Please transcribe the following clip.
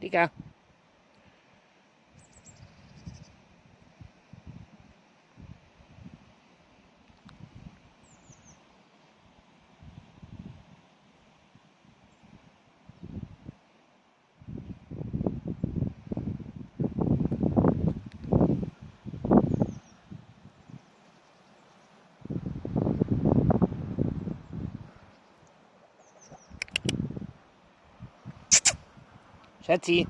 Dika. Schatzi.